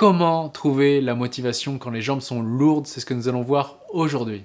comment trouver la motivation quand les jambes sont lourdes C'est ce que nous allons voir aujourd'hui.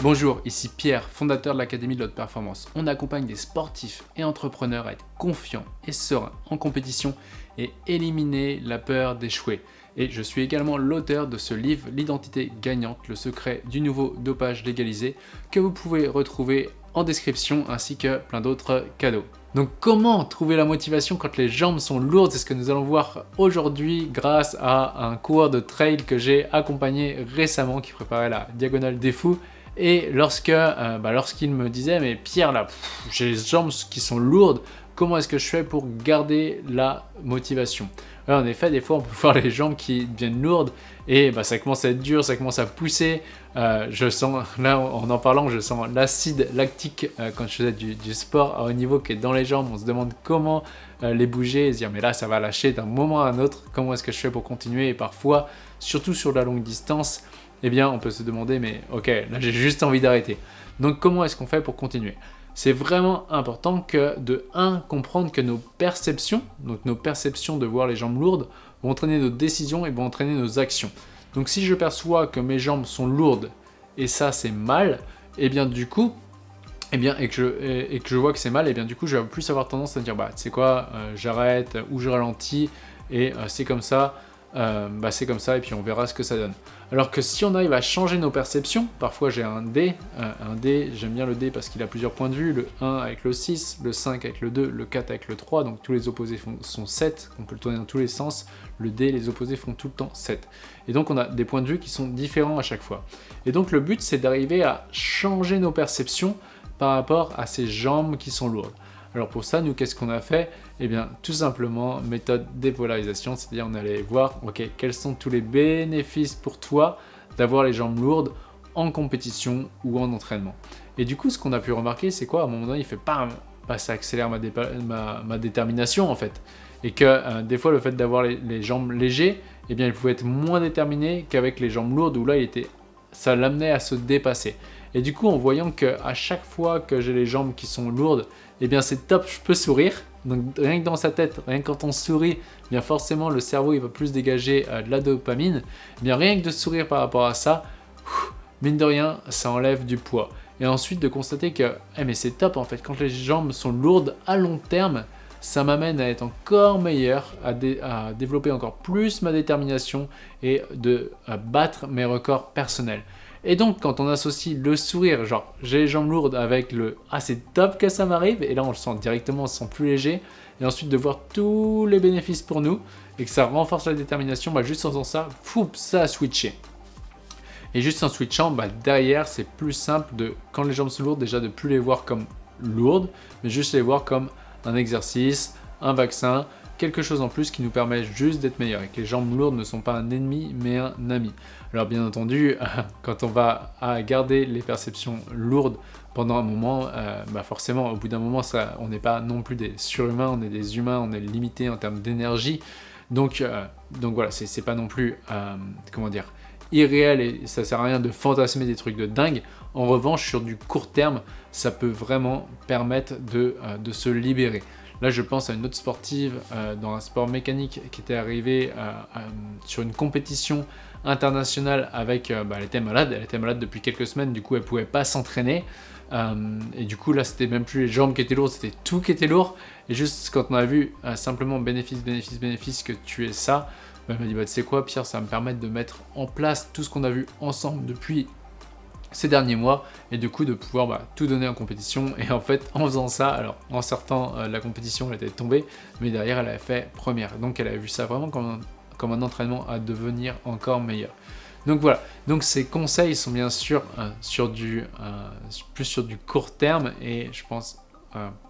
Bonjour, ici Pierre, fondateur de l'Académie de l'Haute Performance. On accompagne des sportifs et entrepreneurs à être confiants et sereins en compétition et éliminer la peur d'échouer. Et je suis également l'auteur de ce livre, L'identité gagnante, le secret du nouveau dopage légalisé, que vous pouvez retrouver en description ainsi que plein d'autres cadeaux. Donc comment trouver la motivation quand les jambes sont lourdes? C'est ce que nous allons voir aujourd'hui grâce à un coureur de trail que j'ai accompagné récemment qui préparait la Diagonale des Fous et lorsque, euh, bah, lorsqu'il me disait, mais Pierre, là, j'ai les jambes qui sont lourdes, comment est-ce que je fais pour garder la motivation? En effet, des fois, on peut voir les jambes qui deviennent lourdes et bah, ça commence à être dur, ça commence à pousser. Euh, je sens, là, en en parlant, je sens l'acide lactique euh, quand je faisais du, sport à haut niveau qui est dans les jambes. On se demande comment les bouger et se dire, mais là, ça va lâcher d'un moment à un autre. Comment est-ce que je fais pour continuer? Et parfois, surtout sur la longue distance, eh bien on peut se demander mais ok, là j'ai juste envie d'arrêter. Donc comment est-ce qu'on fait pour continuer? C'est vraiment important que de 1, comprendre que nos perceptions, donc nos perceptions de voir les jambes lourdes, vont entraîner nos décisions et vont entraîner nos actions. Donc si je perçois que mes jambes sont lourdes et ça c'est mal, et eh bien du coup, eh bien, et, que je, vois que c'est mal, et eh bien du coup je vais plus avoir tendance à dire bah c'est quoi, euh, j'arrête ou je ralentis et euh, c'est comme ça, euh, bah c'est comme ça et puis on verra ce que ça donne. Alors que si on arrive à changer nos perceptions, parfois j'ai un dé, euh, un dé, j'aime bien le dé parce qu'il a plusieurs points de vue, le 1 avec le 6, le 5 avec le 2, le 4 avec le 3, donc tous les opposés sont 7, on peut le tourner dans tous les sens, le dé, les opposés font tout le temps 7. Et donc on a des points de vue qui sont différents à chaque fois. Et donc le but c'est d'arriver à changer nos perceptions par rapport à ces jambes qui sont lourdes. Alors pour ça, nous, qu'est-ce qu'on a fait? Eh bien, tout simplement, méthode dépolarisation, c'est-à-dire on allait voir, ok, quels sont tous les bénéfices pour toi d'avoir les jambes lourdes en compétition ou en entraînement. Et du coup, ce qu'on a pu remarquer, c'est quoi? À un moment donné, il fait pas, bah, ça accélère ma, détermination en fait. Et que euh, des fois, le fait d'avoir les, jambes légers, eh bien, il pouvait être moins déterminé qu'avec les jambes lourdes où là, il était, ça l'amenait à se dépasser. Et du coup, en voyant qu'à chaque fois que j'ai les jambes qui sont lourdes, eh bien c'est top, je peux sourire. Donc rien que dans sa tête, rien que quand on sourit, eh bien forcément le cerveau il va plus dégager euh, de la dopamine. Eh rien que de sourire par rapport à ça, mine de rien, ça enlève du poids. Et ensuite de constater que eh mais c'est top en fait, quand les jambes sont lourdes à long terme, ça m'amène à être encore meilleur, à, à, développer encore plus ma détermination et de à battre mes records personnels. Et donc, quand on associe le sourire, genre j'ai les jambes lourdes avec le « ah c'est top que ça m'arrive » et là on le sent directement, on se sent plus léger, et ensuite de voir tous les bénéfices pour nous, et que ça renforce la détermination, bah juste en faisant ça, fou, ça a switché. Et juste en switchant, bah derrière c'est plus simple de, quand les jambes sont lourdes, déjà de plus les voir comme lourdes, mais juste les voir comme un exercice, un vaccin, quelque chose en plus qui nous permet juste d'être meilleur et que les jambes lourdes ne sont pas un ennemi mais un ami. Alors bien entendu, quand on va garder les perceptions lourdes pendant un moment, euh, bah forcément au bout d'un moment ça, on n'est pas non plus des surhumains, on est des humains, on est limité en termes d'énergie. Donc, euh, donc voilà, c'est pas non plus, euh, comment dire, irréel et ça sert à rien de fantasmer des trucs de dingue. En revanche, sur du court terme, ça peut vraiment permettre de, de se libérer. Là, je pense à une autre sportive euh, dans un sport mécanique qui était arrivée euh, euh, sur une compétition internationale avec... Bah, elle était malade, elle était malade depuis quelques semaines, du coup, elle pouvait pas s'entraîner. et du coup, là, c'était même plus les jambes qui étaient lourdes, c'était tout qui était lourd. Et juste quand on a vu simplement bénéfice, bénéfice, bénéfice que tu es ça, bah, elle m'a dit, bah, tu sais quoi, Pierre, ça va me permettre de mettre en place tout ce qu'on a vu ensemble depuis ces derniers mois et du coup de pouvoir bah, tout donner en compétition et en fait en faisant ça, alors en sortant euh, la compétition elle était tombée mais derrière elle avait fait première donc elle avait vu ça vraiment comme un, comme un entraînement à devenir encore meilleur. Donc voilà, donc ces conseils sont bien sûr euh, sur du, euh, plus sur du court terme et je pense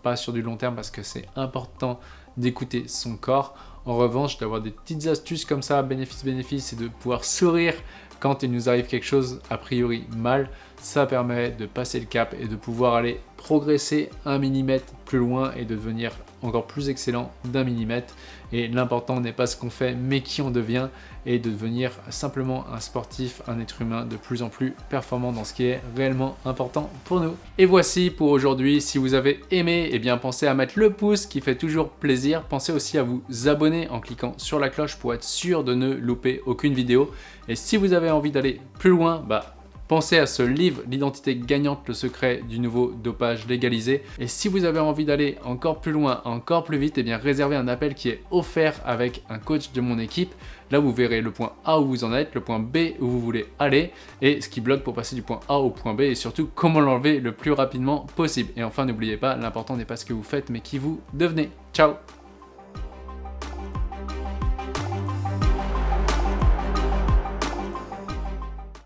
pas sur du long terme parce que c'est important d'écouter son corps. En revanche, d'avoir des petites astuces comme ça, bénéfice-bénéfice, et de pouvoir sourire quand il nous arrive quelque chose a priori mal, ça permet de passer le cap et de pouvoir aller progresser un millimètre plus loin et de devenir encore plus excellent d'un millimètre. Et l'important n'est pas ce qu'on fait, mais qui on devient et de devenir simplement un sportif, un être humain de plus en plus performant dans ce qui est réellement important pour nous. Et voici pour aujourd'hui. Si vous avez aimé, eh bien pensez à mettre le pouce qui fait toujours plaisir. Pensez aussi à vous abonner en cliquant sur la cloche pour être sûr de ne louper aucune vidéo. Et si vous avez envie d'aller plus loin, bah Pensez à ce livre, L'identité gagnante, le secret du nouveau dopage légalisé. Et si vous avez envie d'aller encore plus loin, encore plus vite, eh bien réservez un appel qui est offert avec un coach de mon équipe. Là, vous verrez le point A où vous en êtes, le point B où vous voulez aller, et ce qui bloque pour passer du point A au point B, et surtout comment l'enlever le plus rapidement possible. Et enfin, n'oubliez pas, l'important n'est pas ce que vous faites, mais qui vous devenez. Ciao